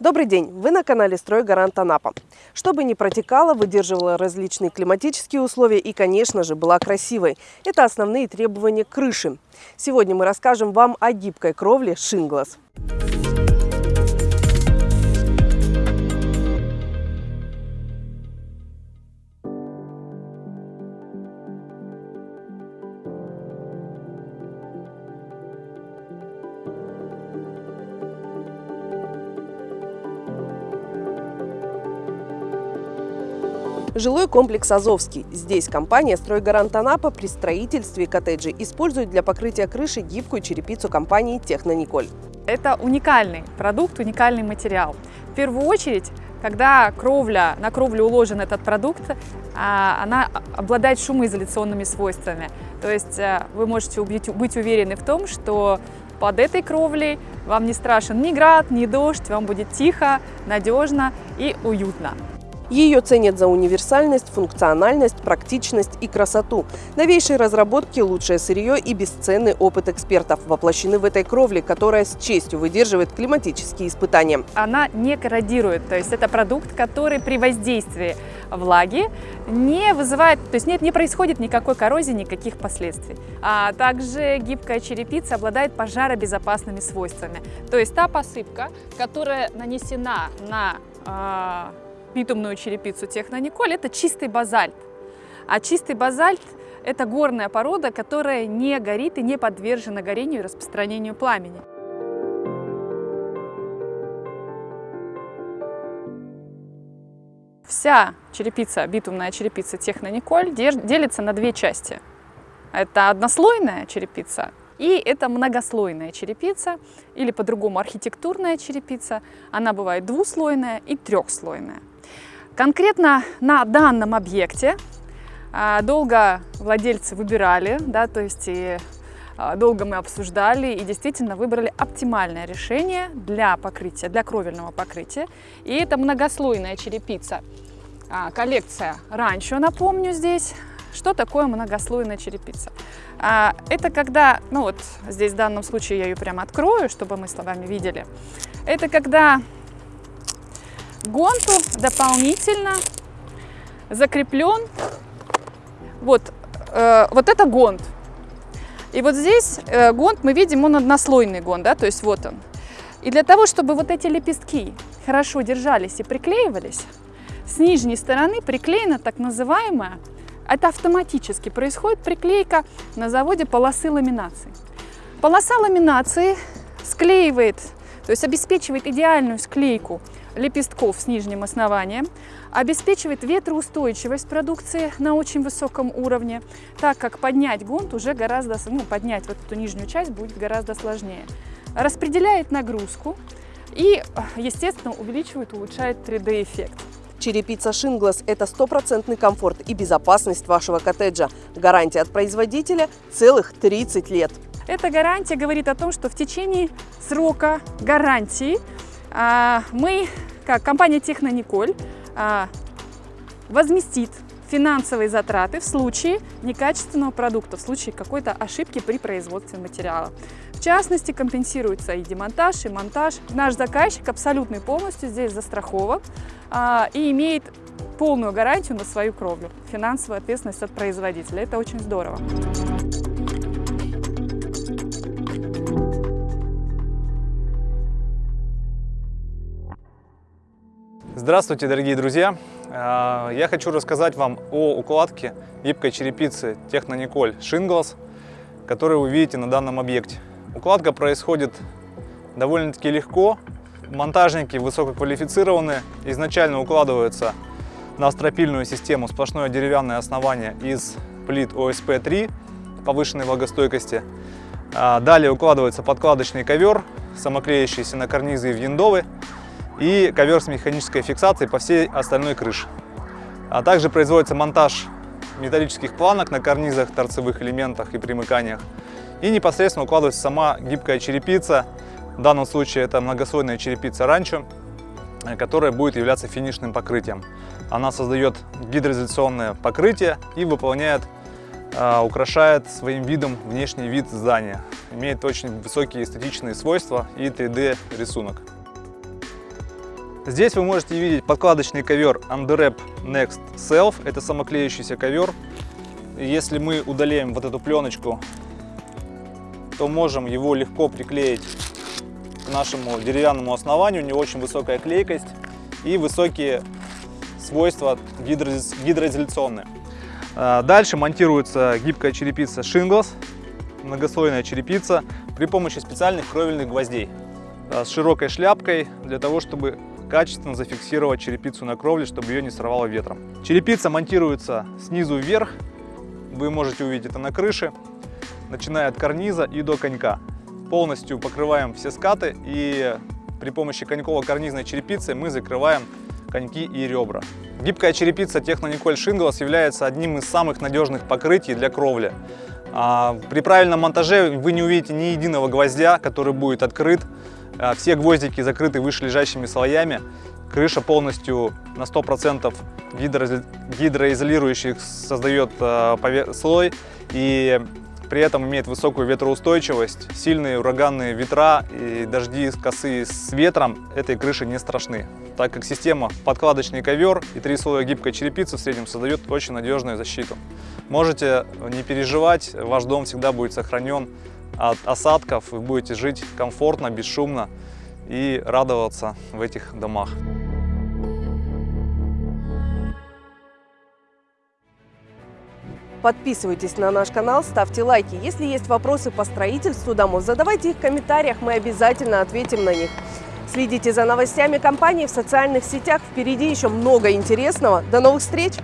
Добрый день! Вы на канале «Стройгарант Анапа». Чтобы не протекала, выдерживала различные климатические условия и, конечно же, была красивой. Это основные требования крыши. Сегодня мы расскажем вам о гибкой кровле «Шинглас». Жилой комплекс «Азовский». Здесь компания «Стройгарант Анапа» при строительстве коттеджей использует для покрытия крыши гибкую черепицу компании «Технониколь». Это уникальный продукт, уникальный материал. В первую очередь, когда кровля, на кровлю уложен этот продукт, а, она обладает шумоизоляционными свойствами. То есть э, вы можете быть уверены в том, что под этой кровлей вам не страшен ни град, ни дождь, вам будет тихо, надежно и уютно. Ее ценят за универсальность, функциональность, практичность и красоту. Новейшие разработки, лучшее сырье и бесценный опыт экспертов воплощены в этой кровле, которая с честью выдерживает климатические испытания. Она не корродирует, то есть это продукт, который при воздействии влаги не вызывает, то есть нет, не происходит никакой коррозии, никаких последствий. А также гибкая черепица обладает пожаробезопасными свойствами. То есть та посыпка, которая нанесена на а, битумную черепицу Технониколь, это чистый базальт. А чистый базальт – это горная порода, которая не горит и не подвержена горению и распространению пламени. Вся черепица, битумная черепица Технониколь делится на две части. Это однослойная черепица и это многослойная черепица, или по-другому архитектурная черепица. Она бывает двуслойная и трехслойная. Конкретно на данном объекте а, долго владельцы выбирали, да, то есть и а, долго мы обсуждали и действительно выбрали оптимальное решение для покрытия, для кровельного покрытия. И это многослойная черепица. А, коллекция ранчо, напомню здесь. Что такое многослойная черепица? Это когда, ну вот здесь в данном случае я ее прямо открою, чтобы мы с вами видели. Это когда гонту дополнительно закреплен вот, э, вот это гонт. И вот здесь э, гонт, мы видим, он однослойный гонт, да, то есть вот он. И для того, чтобы вот эти лепестки хорошо держались и приклеивались, с нижней стороны приклеена так называемая, это автоматически происходит приклейка на заводе полосы ламинации. Полоса ламинации склеивает, то есть обеспечивает идеальную склейку лепестков с нижним основанием, обеспечивает ветроустойчивость продукции на очень высоком уровне, так как поднять гонт уже гораздо, ну, поднять вот эту нижнюю часть будет гораздо сложнее. Распределяет нагрузку и, естественно, увеличивает, улучшает 3D-эффект. Черепица Шинглас – это стопроцентный комфорт и безопасность вашего коттеджа. Гарантия от производителя – целых 30 лет. Эта гарантия говорит о том, что в течение срока гарантии а, мы, как компания Технониколь, а, возместит финансовые затраты в случае некачественного продукта, в случае какой-то ошибки при производстве материала. В частности, компенсируется и демонтаж, и монтаж. Наш заказчик абсолютно полностью здесь застрахован а, и имеет полную гарантию на свою кровлю, финансовую ответственность от производителя. Это очень здорово. Здравствуйте, дорогие друзья! А, я хочу рассказать вам о укладке гибкой черепицы Технониколь Shingles, которую вы видите на данном объекте. Укладка происходит довольно-таки легко. Монтажники высококвалифицированные, изначально укладываются на стропильную систему сплошное деревянное основание из плит ОСП-3 повышенной влагостойкости. А, далее укладывается подкладочный ковер, самоклеящийся на карнизы и виндовы и ковер с механической фиксацией по всей остальной крыше. А также производится монтаж металлических планок на карнизах, торцевых элементах и примыканиях. И непосредственно укладывается сама гибкая черепица. В данном случае это многослойная черепица ранчо, э, которая будет являться финишным покрытием. Она создает гидроизоляционное покрытие и выполняет, э, украшает своим видом внешний вид здания. Имеет очень высокие эстетичные свойства и 3D рисунок. Здесь вы можете видеть подкладочный ковер Underwrap Next Self. Это самоклеющийся ковер. Если мы удаляем вот эту пленочку, то можем его легко приклеить к нашему деревянному основанию. У него очень высокая клейкость и высокие свойства гидроизоляционные. А, дальше монтируется гибкая черепица Shingles, многослойная черепица при помощи специальных кровельных гвоздей а, с широкой шляпкой для того, чтобы качественно зафиксировать черепицу на кровле, чтобы ее не сорвало ветром. Черепица монтируется снизу вверх, вы можете увидеть это на крыше, начиная от карниза и до конька. Полностью покрываем все скаты и при помощи коньково-карнизной черепицы мы закрываем коньки и ребра. Гибкая черепица Технониколь Shingles является одним из самых надежных покрытий для кровли. А при правильном монтаже вы не увидите ни единого гвоздя, который будет открыт. А все гвоздики закрыты вышележащими слоями. Крыша полностью на 100% гидроизолирующих создает а, слой. И при этом имеет высокую ветроустойчивость. Сильные ураганные ветра и дожди косы с ветром этой крыши не страшны, так как система подкладочный ковер и три слоя гибкой черепицы в среднем создает очень надежную защиту. Можете не переживать, ваш дом всегда будет сохранен от осадков, вы будете жить комфортно, бесшумно и радоваться в этих домах. Подписывайтесь на наш канал, ставьте лайки. Если есть вопросы по строительству домов, задавайте их в комментариях, мы обязательно ответим на них. Следите за новостями компании в социальных сетях. Впереди еще много интересного. До новых встреч!